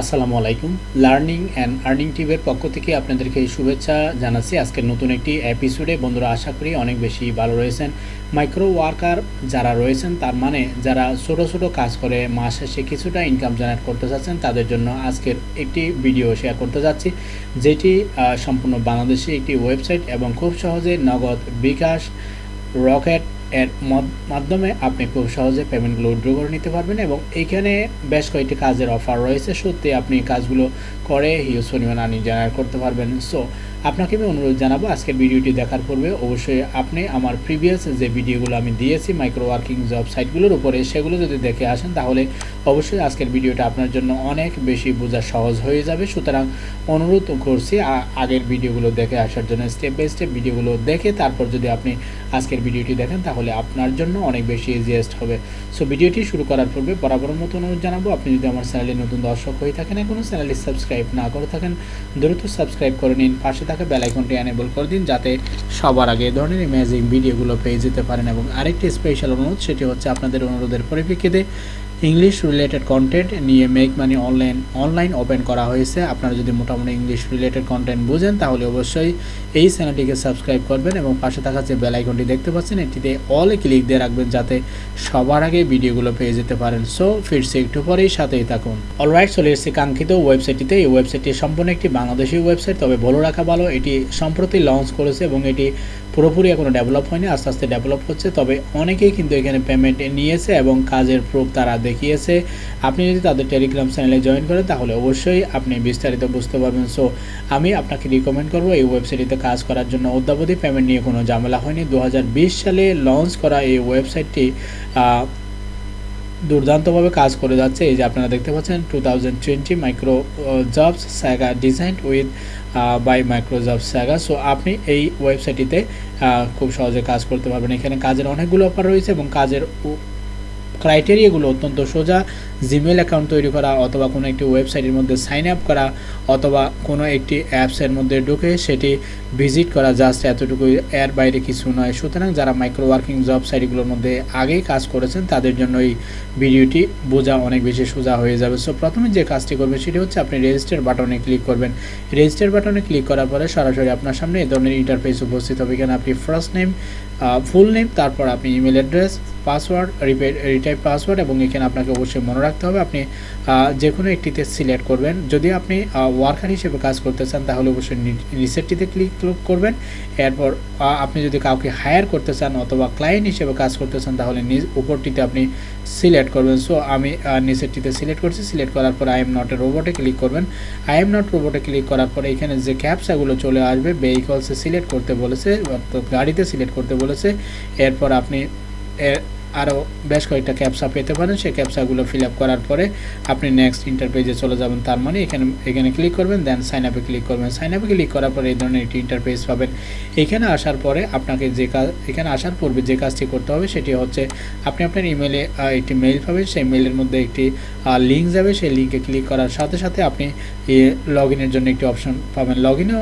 আসসালামু আলাইকুম। Learning and earning টিভের পক্ষ থেকে আপনাদেরকে শুভেচ্ছা জানাচ্ছি। আজকের নতুন একটি এপিসোডে বন্ধুরা, আশা করি অনেক বেশি ভালো রয়েছেন। মাইক্রো ওয়ার্কার যারা রয়েছেন, তার মানে যারা ছোটো ছোটো কাজ করে, মাস শেষে কিছুটা ইনকাম জেনারেট করতে চাচ্ছেন, তাদের জন্য আজকের একটি ভিডিও শেয়ার করতে যাচ্ছি, যেটি সম্পূর্ণ বাংলাদেশি একটি ওয়েবসাইট এবং খুব সহজে নগদ বিকাশ রকেট এর মাধ্যমে আপনি খুব সহজে পেমেন্টগুলো উইড্রো করে নিতে পারবেন এবং এখানে বেশ কয়েকটি কাজের অফার রয়েছে। সত্যি আপনি কাজগুলো করে হিউজ পরিমাণ আর্নিং জেনারেট করতে পারবেন। সো আপনাকে আমি অনুরোধ জানাব আজকের ভিডিওটি দেখার পূর্বে অবশ্যই আপনি আমার প্রিভিয়াস যে ভিডিওগুলো আমি দিয়েছি মাইক্রো ওয়ার্কিং জব সাইটগুলোর উপরে, সেগুলো যদি দেখে আসেন, তাহলে অবশ্যই আজকের ভিডিওটা আপনার জন্য অনেক বেশি বোঝা সহজ হয়ে যাবে। সুতরাং অনুরোধ করছি আগের ভিডিওগুলো দেখে আসার জন্য স্টেপ বাই স্টেপ ভিডিওগুলো দেখে তারপর যদি আপনি আজকের ভিডিওটি দেখেন, তাহলে আপনার জন্য অনেক বেশি ইজিয়েস্ট হবে। সো ভিডিওটি শুরু করার পূর্বে বরাবর মতো অনুরোধ জানাব, আপনি যদি আমার চ্যানেলে নতুন দর্শক হয়ে থাকেন এখনও চ্যানেলটি সাবস্ক্রাইব না করে থাকেন, দ্রুত সাবস্ক্রাইব করে নিন। পাশে থাকা বেল আইকনটি এনেবল করে দিন যাতে সবার আগে এই ধরনের ইমেজিং ভিডিওগুলো পেয়ে যেতে পারেন। এবং আরেকটি স্পেশাল অনুরোধ, সেটি হচ্ছে আপনাদের অনুরোধের পরিপ্রেক্ষিতে ইংলিশ রিলেটেড কন্টেন্ট নিয়ে make money online online open করা হয়েছে। আপনারা যদি মোটামুটি ইংলিশ রিলেটেড কন্টেন্ট বুঝেন, তাহলে অবশ্যই এই চ্যানেলটিকে সাবস্ক্রাইব করবেন এবং পাশে থাকা যে বেল আইকনটি দেখতে পাচ্ছেন, এটিতে অলে ক্লিক দিয়ে রাখবেন যাতে সবার আগে ভিডিওগুলো পেয়ে যেতে পারেন। সো ফিরছি একটু পরেই, সাথেই থাকুন। অলরাইট চলে এসেছি কাঙ্ক্ষিত ওয়েবসাইটটিতে এই ওয়েবসাইটটি সম্পূর্ণ একটি বাংলাদেশি ওয়েবসাইট তবে বলে রাখা ভালো, এটি সম্প্রতি লঞ্চ করেছে এবং এটি পুরোপুরি এখনও ডেভেলপ হয়নি, আস্তে আস্তে ডেভেলপ হচ্ছে। তবে অনেকেই কিন্তু এখানে পেমেন্ট নিয়েছে এবং কাজের প্রুফ তারা দেখিয়েছে। আপনি যদি তাদের টেলিগ্রাম চ্যানেলে জয়েন করেন, তাহলে অবশ্যই আপনি বিস্তারিত বুঝতে পারবেন। সো আমি আপনাকে রিকমেন্ড করব এই ওয়েবসাইটটিতে কাজ করার জন্য। অদ্যাবধি পেমেন্ট নিয়ে কোনো ঝামেলা হয়নি। দু সালে লঞ্চ করা এই ওয়েবসাইটটি দুর্দান্তভাবে কাজ করে যাচ্ছে। এই যে আপনারা দেখতে পাচ্ছেন two thousand twenty micro jobs saga design with by micro jobs saga so আপনি এই ওয়েবসাইটটিতে খুব সহজে কাজ করতে পারবেন। এখানে কাজের অনেকগুলো অফার রয়েছে এবং কাজের ক্রাইটেরিয়াগুলো অত্যন্ত সোজা জিমেল অ্যাকাউন্ট তৈরি করা অথবা কোনো একটি ওয়েবসাইটের মধ্যে সাইন আপ করা অথবা কোনো একটি অ্যাপসের মধ্যে ঢুকে সেটি ভিজিট করা জাস্ট এতটুকু এর বাইরে কিছু নয়। সুতরাং যারা মাইক্রো ওয়ার্কিং জব সাইটগুলোর মধ্যে আগেই কাজ করেছেন, তাদের জন্য এই ভিডিওটি বোঝা অনেক বেশি সোজা হয়ে যাবে। সো প্রথমে যে কাজটি করবেন সেটি হচ্ছে আপনি রেজিস্টার বাটনে ক্লিক করবেন। রেজিস্টার বাটনে ক্লিক করার পরে সরাসরি আপনার সামনে এই ধরনের ইন্টারফেস উপস্থিত হবে। এখানে আপনি ফার্স্ট নেম ফুল নেম তারপর আপনি email address password retype password এবং এখানে আপনাকে অবশ্যই মনে রাখতে হবে। আপনি যে কোনো একটিতে সিলেক্ট করবেন। যদি আপনি ওয়ার্কার হিসেবে কাজ করতে চান, তাহলে অবশ্যই রিসেটটিতে ক্লিক করবেন। এরপর আপনি যদি কাউকে হায়ার করতে চান অথবা ক্লায়েন্ট হিসেবে কাজ করতে চান, তাহলে নিজ উপরটিতে আপনি সিলেক্ট করবেন। সো, আমি নিচেরটিতে সিলেক্ট করছি। সিলেক্ট করার পর আই এম নট এ রোবটে ক্লিক করবেন। আই এম নট রোবটে ক্লিক করার পর এখানে যে ক্যাপসাগুলো চলে আসবে, ভেহিকলসে সিলেক্ট করতে বলেছে, অর্থাৎ গাড়িতে সিলেক্ট করতে বলেছে। এরপর আপনি আরও বেশ কয়েকটা ক্যাপসা পেতে পারেন। সেই ক্যাপসাগুলো ফিল করার পরে আপনি নেক্সট ইন্টারপেজে চলে যাবেন তার মানে এখানে এখানে ক্লিক করবেন দেন সাইন আপে ক্লিক করবেন। সাইন আপে ক্লিক করার পরে এই ধরনের একটি ইন্টারপেজ পাবেন। এখানে আসার পরে আপনাকে যে কাজ এখানে আসার পূর্বে যে কাজটি করতে হবে সেটি হচ্ছে আপনি আপনার ইমেলে একটি মেইল পাবেন। সেই মেইলের মধ্যে একটি লিঙ্ক যাবে। সেই লিঙ্কে ক্লিক করার সাথে সাথে আপনি লগ ইনের জন্য একটি অপশন পাবেন। লগ ইনও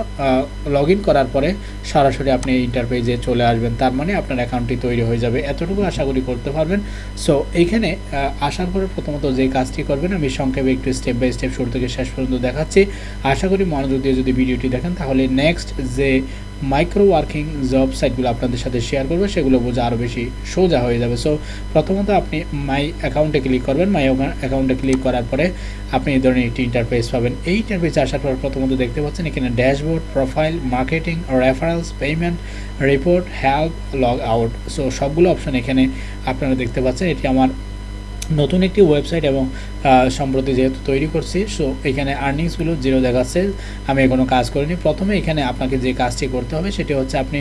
লগ ইন করার পরে সরাসরি আপনি ইন্টারপেজে চলে আসবেন। তার মানে আপনার অ্যাকাউন্টটি তৈরি হয়ে যাবে। এতটুকু আশা করি করতে পারবেন। সো এখানে আসার পরে প্রথমত যে কাজটি করবেন, আমি সংক্ষেপে একটু স্টেপ বাই স্টেপ শুরু থেকে শেষ পর্যন্ত দেখাচ্ছি। আশা করি মনোযোগ দিয়ে যদি ভিডিওটি দেখেন, তাহলে নেক্সট যে মাইক্রো ওয়ার্কিং জব সাইটগুলো আপনাদের সাথে শেয়ার করব, সেগুলো বোঝা আরও বেশি সোজা হয়ে যাবে। সো প্রথমত আপনি মাই অ্যাকাউন্টে ক্লিক করবেন। মাই অ্যাকাউন্টে ক্লিক করার পরে আপনি এই ধরনের একটি ইন্টারফেস পাবেন। এই ইন্টারফেসে আসার পর প্রথমত দেখতে পাচ্ছেন এখানে dashboard profile marketing referrals payment report help log out so সবগুলো অপশন এখানে আপনারা দেখতে পাচ্ছেন। এটি আমার নতুন একটি ওয়েবসাইট এবং সম্প্রতি যেহেতু তৈরি করছি সো এখানে আর্নিংসগুলো জিরো দেখাচ্ছে। আমি এখনও কাজ করিনি। প্রথমে এখানে আপনাকে যে কাজটি করতে হবে, সেটি হচ্ছে আপনি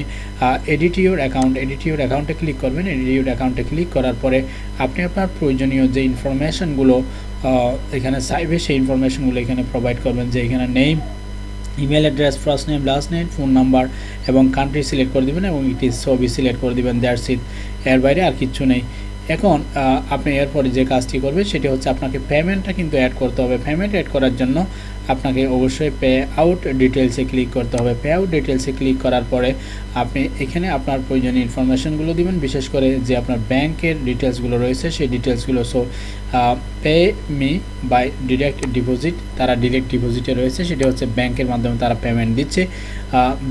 এডিটিওর অ্যাকাউন্ট এডিটিওর অ্যাকাউন্টে ক্লিক করবেন। এডিটিওর অ্যাকাউন্টে ক্লিক করার পরে আপনি আপনার প্রয়োজনীয় যে ইনফরমেশনগুলো এখানে চাইবে, সেই ইনফরমেশনগুলো এখানে প্রোভাইড করবেন। যে এখানে name email address first name last name phone number এবং কান্ট্রি সিলেক্ট করে দেবেন এবং একটি ছবি সিলেক্ট করে দেবেন। দ্যাটস ইট এর বাইরে আর কিচ্ছু নেই। এখন আপনি এরপরে যে কাজটি করবে সেটি হচ্ছে আপনাকে পেমেন্টটা কিন্তু অ্যাড করতে হবে। পেমেন্ট অ্যাড করার জন্য আপনাকে অবশ্যই পে আউট ডিটেলসে ক্লিক করতে হবে। পে আউট ডিটেলসে ক্লিক করার পরে আপনি এখানে আপনার প্রয়োজনীয় ইনফরমেশনগুলো দিবেন। বিশেষ করে যে আপনার ব্যাংকের ডিটেলসগুলো রয়েছে, সেই ডিটেলসগুলো so pay me by direct deposit তারা ডিরেক্ট ডিপোজিটে রয়েছে, সেটি হচ্ছে ব্যাংকের মাধ্যমে তারা পেমেন্ট দিচ্ছে।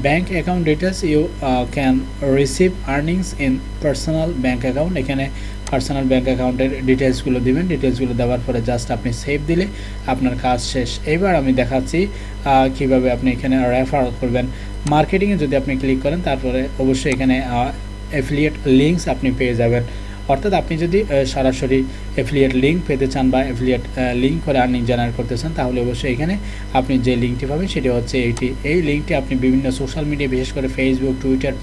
Bank account details you can receive earnings in personal bank account এখানে পার্সোনাল ব্যাঙ্ক অ্যাকাউন্টের ডিটেলসগুলো দেবেন। ডিটেলসগুলো দেওয়ার পরে জাস্ট আপনি সেভ দিলে আপনার কাজ শেষ। এবার আমি দেখাচ্ছি কীভাবে আপনি এখানে রেফার করবেন। মার্কেটিংয়ে যদি আপনি ক্লিক করেন, তারপরে অবশ্যই এখানে অ্যাফিলিয়েট লিঙ্কস আপনি পেয়ে যাবেন। অর্থাৎ আপনি যদি সরাসরি অ্যাফিলিয়েট লিঙ্ক পেতে চান বা অ্যাফিলিয়েট লিঙ্ক করে আর্নিং জেনারেট করতে চান, তাহলে অবশ্যই এখানে আপনি যে লিঙ্কটি পাবেন সেটি হচ্ছে এইটি। এই লিঙ্কটি আপনি বিভিন্ন সোশ্যাল মিডিয়া বিশেষ করে ফেসবুক টুইটার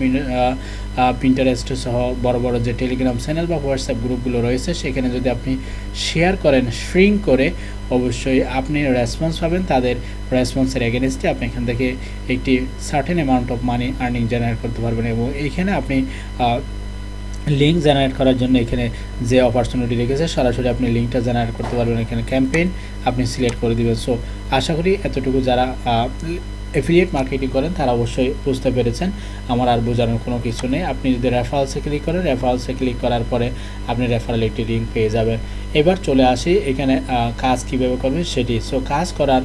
প্রিন্টারেস্ট সহ বড় বড় যে টেলিগ্রাম চ্যানেল বা হোয়াটসঅ্যাপ গ্রুপগুলো রয়েছে, সেখানে যদি আপনি শেয়ার করেন শ্রিঙ্ক করে, অবশ্যই আপনি রেসপন্স পাবেন। তাদের রেসপন্সের এগেনস্টে আপনি এখান থেকে একটি certain amount of money earning generate করতে পারবেন এবং এইখানে আপনি লিঙ্ক জেনারেট করার জন্য এখানে যে অপরচুনিটি রেখেছে, সরাসরি আপনি লিঙ্কটা জেনারেট করতে পারবেন এখানে ক্যাম্পেইন আপনি সিলেক্ট করে দেবেন। সো আশা করি এতটুকু যারা এফিলিয়েট মার্কেটিং করেন, তারা অবশ্যই বুঝতে পেরেছেন। আমার আর বোঝানোর কোনো কিছু নেই। আপনি যদি রেফারেলসে ক্লিক করেন রেফারেলসে ক্লিক করার পরে আপনি রেফারেল একটি লিঙ্ক পেয়ে যাবেন। এবার চলে আসি এখানে কাজ কীভাবে করবেন সেটি। সো কাজ করার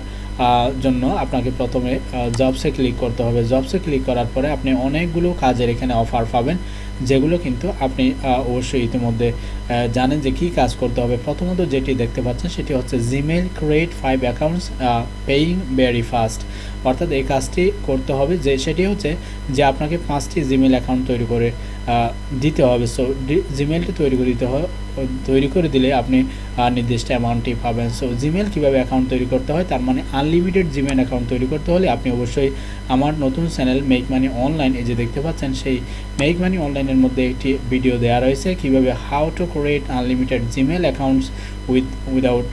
জন্য আপনাকে প্রথমে জবসে ক্লিক করতে হবে। জবসে ক্লিক করার পরে আপনি অনেকগুলো কাজের এখানে অফার পাবেন। যেগুলো কিন্তু আপনি অবশ্যই ইতিমধ্যে জানেন যে কী কাজ করতে হবে। প্রথমত যেটি দেখতে পাচ্ছেন সেটি হচ্ছে Gmail create five accounts paying very fast অর্থাৎ এই কাজটি করতে হবে যে সেটি হচ্ছে যে আপনাকে পাঁচটি জিমেল অ্যাকাউন্ট তৈরি করে দিতে হবে। সো জিমেলটি তৈরি করে দিতে হবে তৈরি করে দিলে আপনি নির্দিষ্ট অ্যামাউন্টটি পাবেন। সো জিমেল কীভাবে অ্যাকাউন্ট তৈরি করতে হয়? তার মানে আনলিমিটেড জিমেল অ্যাকাউন্ট তৈরি করতে হলে আপনি অবশ্যই আমার নতুন চ্যানেল মেক মানি অনলাইন এই যে দেখতে পাচ্ছেন, সেই মেক মানি অনলাইনের মধ্যে একটি ভিডিও দেওয়া রয়েছে। কীভাবে how to create unlimited Gmail accounts with without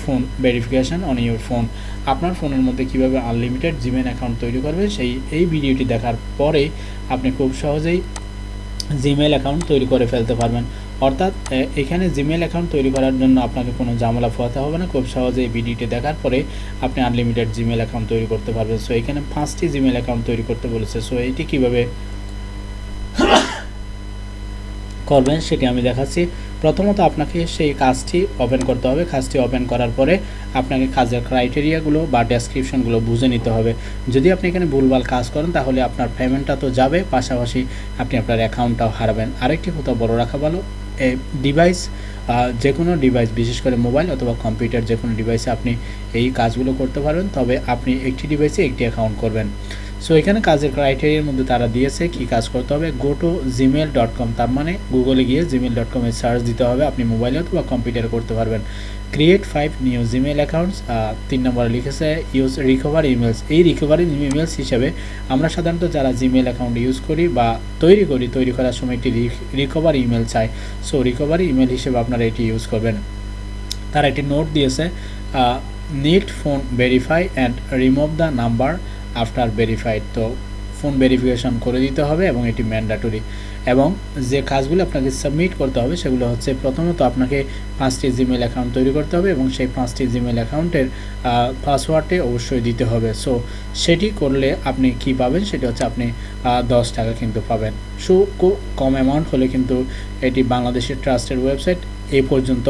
phone verification on your phone আপনার ফোনের মধ্যে কীভাবে আনলিমিটেড জিমেল অ্যাকাউন্ট তৈরি করবে সেই, এই ভিডিওটি দেখার পরে আপনি খুব সহজেই জিমেল অ্যাকাউন্ট তৈরি করে ফেলতে পারবেন। অর্থাৎ এখানে জিমেল অ্যাকাউন্ট তৈরি করার জন্য আপনাকে কোনো ঝামেলা পোয়াতে হবে না, খুব সহজে এই ভিডিওটি দেখার পরে আপনি আনলিমিটেড জিমেল অ্যাকাউন্ট তৈরি করতে পারবেন। সো এখানে পাঁচটি জিমেল অ্যাকাউন্ট তৈরি করতে বলেছে। সো এইটি কীভাবে করবেন, সেটি আমি দেখাচ্ছি। প্রথমত আপনাকে সেই কাজটি ওপেন করতে হবে। কাজটি ওপেন করার পরে আপনাকে কাজের ক্রাইটেরিয়াগুলো বা ডেসক্রিপশনগুলো বুঝে নিতে হবে। যদি আপনি এখানে ভুলভাল কাজ করেন, তাহলে আপনার পেমেন্টটা তো যাবে, পাশাপাশি আপনি আপনার অ্যাকাউন্টটাও হারাবেন। আরেকটি কথা বড় রাখা ভালো ডিভাইস যে কোনো ডিভাইস বিশেষ করে মোবাইল অথবা কম্পিউটার যে কোনো ডিভাইসে আপনি এই কাজগুলো করতে পারবেন, তবে আপনি একটি ডিভাইসে একটি অ্যাকাউন্ট করবেন। সো এখানে কাজের ক্রাইটেরিয়ার মধ্যে তারা দিয়েছে কি কাজ করতে হবে। Go to Gmail dot com তার মানে গুগলে গিয়ে জিমেল ডট কমে সার্চ দিতে হবে আপনি মোবাইলে অথবা কম্পিউটারে করতে পারবেন। Create five new Gmail accounts তিন নম্বরে লিখেছে ইউজ রিকভার ইমেলস এই রিকভারি ইমেলস হিসেবে আমরা সাধারণত যারা জিমেল অ্যাকাউন্ট ইউজ করি বা তৈরি করি, তৈরি করার সময় একটি রিকভারি ইমেল চাই। সো রিকভারি ইমেল হিসেবে আপনারা এটি ইউজ করবেন। তারা একটি নোট দিয়েছে need phone verify and remove the number after verified তো ফোন ভেরিফিকেশন করে দিতে হবে এবং এটি ম্যান্ডাটরি এবং যে কাজগুলো আপনাকে সাবমিট করতে হবে, সেগুলো হচ্ছে প্রথমত আপনাকে পাঁচটি জিমেল অ্যাকাউন্ট তৈরি করতে হবে এবং সেই পাঁচটি জিমেল অ্যাকাউন্টের পাসওয়ার্ডে অবশ্যই দিতে হবে। সো সেটি করলে আপনি কি পাবেন? সেটি হচ্ছে আপনি দশ টাকা কিন্তু পাবেন। সো কম অ্যামাউন্ট হলে কিন্তু এটি বাংলাদেশের ট্রাস্টের ওয়েবসাইট এই পর্যন্ত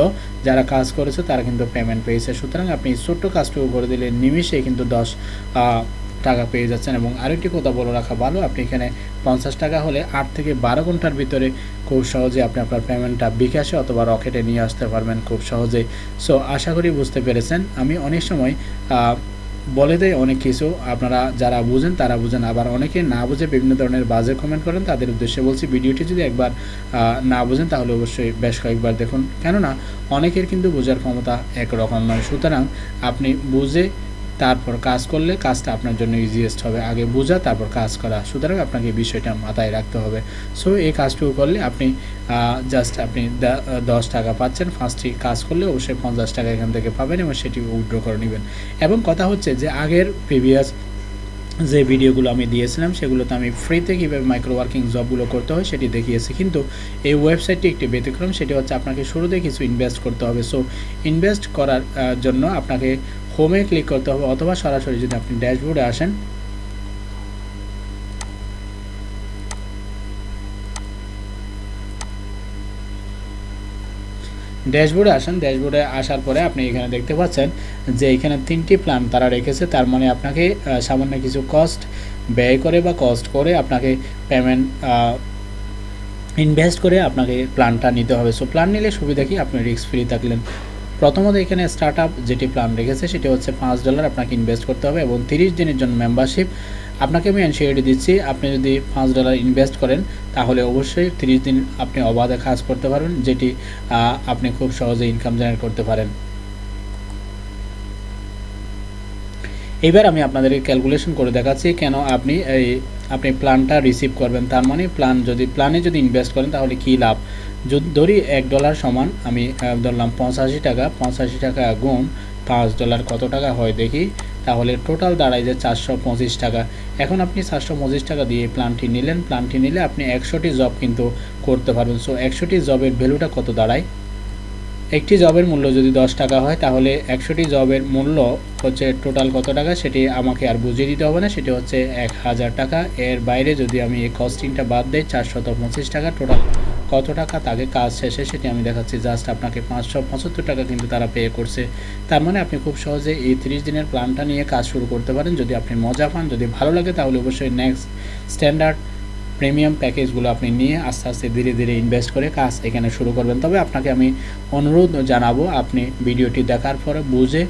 যারা কাজ করেছে, তারা কিন্তু পেমেন্ট পেয়েছে। সুতরাং আপনি ছোট্ট কাজটুকু করে দিলে নিমিশে কিন্তু দশ টাকা পেয়ে যাচ্ছেন এবং আরেকটি কথা বলে রাখা ভালো, আপনি এখানে পঞ্চাশ টাকা হলে আট থেকে বারো ঘণ্টার ভিতরে খুব সহজে আপনি আপনার পেমেন্টটা বিকাশে অথবা রকেটে নিয়ে আসতে পারবেন খুব সহজেই সো আশা করি বুঝতে পেরেছেন। আমি অনেক সময় বলে দেয় অনেক কিছু। আপনারা যারা বুঝেন তারা বুঝেন। আবার অনেকে না বুঝে বিভিন্ন ধরনের বাজে কমেন্ট করেন, তাদের উদ্দেশ্যে বলছি ভিডিওটি যদি একবার না বুঝেন তাহলে অবশ্যই বেশ কয়েকবার দেখুন। কেননা, অনেকের কিন্তু বোঝার ক্ষমতা একরকম নয়। সুতরাং আপনি বুঝে তারপর কাজ করলে কাজটা আপনার জন্য ইজিয়েস্ট হবে। আগে বোঝা, তারপর কাজ করা। সুতরাং আপনাকে বিষয়টা মাথায় রাখতে হবে। সো এই কাজটুকু করলে আপনি জাস্ট আপনি দশ টাকা পাচ্ছেন। ফার্স্টটি কাজ করলে অবশ্যই পঞ্চাশ টাকা এখান থেকে পাবেন এবং সেটি উইড্রো করে নেবেন। এবং কথা হচ্ছে যে, আগের প্রিভিয়াস যে ভিডিওগুলো আমি দিয়েছিলাম, সেগুলোতে আমি ফ্রিতে কীভাবে মাইক্রো ওয়ার্কিং জবগুলো করতে হয় সেটি দেখিয়েছি। কিন্তু এই ওয়েবসাইটটি একটি ব্যতিক্রম, সেটি হচ্ছে আপনাকে শুরুতে কিছু ইনভেস্ট করতে হবে। সো ইনভেস্ট করার জন্য আপনাকে হোমে ক্লিক করতে হবে অথবা সরাসরি যদি আপনি ড্যাশবোর্ডে আসেন। ড্যাশবোর্ডে আসেন ড্যাশবোর্ডে আসার পরে আপনি এখানে দেখতে পাচ্ছেন যে এখানে তিনটি প্ল্যান তারা রেখেছে। তার মানে আপনাকে সামান্য কিছু কস্ট ব্যয় করে বা কস্ট করে আপনাকে পেমেন্ট ইনভেস্ট করে আপনাকে প্ল্যানটা নিতে হবে। সো প্ল্যান নিলে সুবিধা কি? আপনি রিস্ক ফ্রি থাকলেন। প্রথমত এখানে স্টার্ট আপ যেটি প্ল্যান রেখেছে, সেটি হচ্ছে পাঁচ ডলার আপনাকে ইনভেস্ট করতে হবে এবং তিরিশ দিনের জন্য মেম্বারশিপ আপনাকে আমি এনসিওরিটি দিচ্ছি, আপনি যদি পাঁচ ডলার ইনভেস্ট করেন, তাহলে অবশ্যই তিরিশ দিন আপনি অবাধে কাজ করতে পারবেন, যেটি আপনি খুব সহজে ইনকাম জেনারেট করতে পারেন। এবার আমি আপনাদেরকে ক্যালকুলেশন করে দেখাচ্ছি কেন আপনি এই, আপনি প্ল্যানটা রিসিভ করবেন। তার মানে প্ল্যান যদি প্ল্যানে যদি ইনভেস্ট করেন, তাহলে কী লাভ? ধরি এক ডলার সমান, আমি ধরলাম পঁচাশি টাকা পঁচাশি টাকা গুণ পাঁচ ডলার কত টাকা হয় দেখি, তাহলে টোটাল দাঁড়ায় যে চারশো পঁচিশ টাকা। এখন আপনি চারশো পঁচিশ টাকা দিয়ে প্ল্যানটি নিলেন প্ল্যানটি নিলে আপনি একশোটি জব কিন্তু করতে পারবেন। সো একশোটি জবের ভ্যালুটা কত দাঁড়ায়? একটি জবের মূল্য যদি দশ টাকা হয়, তাহলে একশোটি জবের মূল্য হচ্ছে টোটাল কত টাকা? সেটি আমাকে আর বুঝিয়ে দিতে হবে না, সেটি হচ্ছে এক হাজার টাকা। এর বাইরে যদি আমি এই কস্টিংটা বাদ দিই, চারশত পঁচিশ টাকা টোটাল কত টাকা তাকে কাজ শেষে সেটি আমি দেখাচ্ছি। জাস্ট আপনাকে পাঁচশো পঁচাত্তর টাকা কিন্তু তারা পে করছে। তার মানে আপনি খুব সহজে এই তিরিশ দিনের প্ল্যানটা নিয়ে কাজ শুরু করতে পারেন। যদি আপনি মজা পান, যদি ভালো লাগে, তাহলে অবশ্যই নেক্সট স্ট্যান্ডার্ড প্রিমিয়াম প্যাকেজগুলো আপনি নিয়ে আস্তে আস্তে ধীরে ধীরে ইনভেস্ট করে কাজ এখানে শুরু করবেন। তবে আপনাকে আমি অনুরোধ জানাব, আপনি ভিডিওটি দেখার পরে বুঝে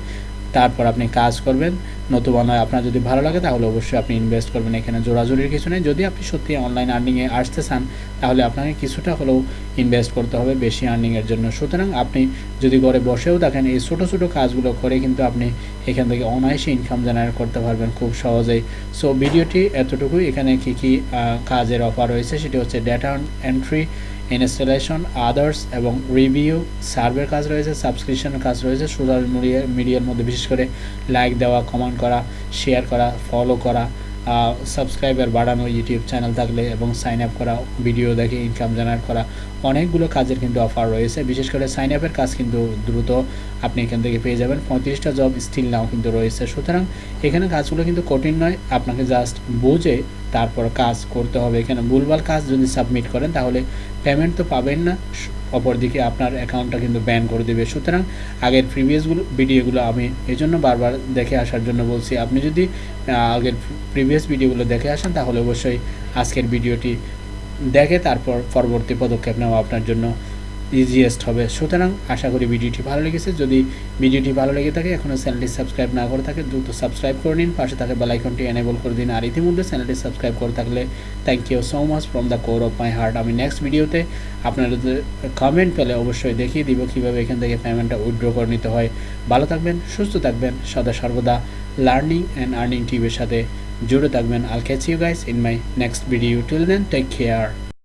তারপর আপনি কাজ করবেন। নতুবা নয়, আপনার যদি ভালো লাগে তাহলে অবশ্যই আপনি ইনভেস্ট করবেন এখানে জোরাজোরির কিছু নেই। যদি আপনি সত্যি অনলাইন আর্নিংয়ে আসতে চান, তাহলে আপনাকে কিছুটা হলেও ইনভেস্ট করতে হবে বেশি আর্নিংয়ের জন্য। সুতরাং আপনি যদি ঘরে বসেও দেখেন এই ছোটো ছোটো কাজগুলো করে কিন্তু আপনি এখান থেকে অনায়াসে ইনকাম জেনারেট করতে পারবেন খুব সহজেই। সো ভিডিওটি এতটুকুই। এখানে কী কী কাজের অফার রয়েছে সেটি হচ্ছে ডেটা এন্ট্রি ইনস্টলেশন, আদার্স এবং রিভিউ, সার্ভের কাজ রয়েছে, সাবস্ক্রিপশনের কাজ রয়েছে, সোশ্যাল মিডিয়া, মিডিয়ার মধ্যে বিশেষ করে লাইক দেওয়া, কমেন্ট করা, শেয়ার করা, ফলো করা সাবস্ক্রাইবার বাড়ানো, ইউটিউব চ্যানেল থাকলে এবং সাইন আপ করা ভিডিও দেখে ইনকাম জেনারেট করা, অনেকগুলো কাজের কিন্তু অফার রয়েছে। বিশেষ করে সাইন আপের কাজ কিন্তু দ্রুত আপনি এখান থেকে পেয়ে যাবেন। পঁয়ত্রিশটা জব স্টিল নাও কিন্তু রয়েছে। সুতরাং এখানে কাজগুলো কিন্তু কঠিন নয়। আপনাকে জাস্ট বুঝে তারপর কাজ করতে হবে। এখানে ভুলভাল কাজ যদি সাবমিট করেন, তাহলে পেমেন্ট তো পাবেন না। অপরদিকে আপনার অ্যাকাউন্টটা কিন্তু ব্যান করে দেবে। সুতরাং আগের প্রিভিয়াসগুলো ভিডিওগুলো আমি এই জন্য বারবার দেখে আসার জন্য বলছি, আপনি যদি আগের প্রিভিয়াস ভিডিওগুলো দেখে আসেন, তাহলে অবশ্যই আজকের ভিডিওটি দেখে তারপর পরবর্তী পদক্ষেপ নেওয়া আপনার জন্য ইজিয়েস্ট হবে। সুতরাং আশা করি ভিডিওটি ভালো লেগেছে। যদি ভিডিওটি ভালো লেগে থাকে এখনও চ্যানেলটি সাবস্ক্রাইব না করে থাকে, দ্রুত সাবস্ক্রাইব করে নিন। পাশে থাকে বেলাইকনটি এনেবল করে দিন। আর ইতিমধ্যে চ্যানেলটি সাবস্ক্রাইব করে থাকলে thank you so much from the core of my heart আমি নেক্সট ভিডিওতে আপনাদের কমেন্ট পেলে অবশ্যই দেখিয়ে দিব কীভাবে এখান থেকে পেমেন্টটা উইথড্র করে নিতে হয়। ভালো থাকবেন, সুস্থ থাকবেন, সদা সর্বদা লার্নিং অ্যান্ড আর্নিং টিভির সাথে জুড়ে থাকবেন। I'll catch you guys in my next video till then take care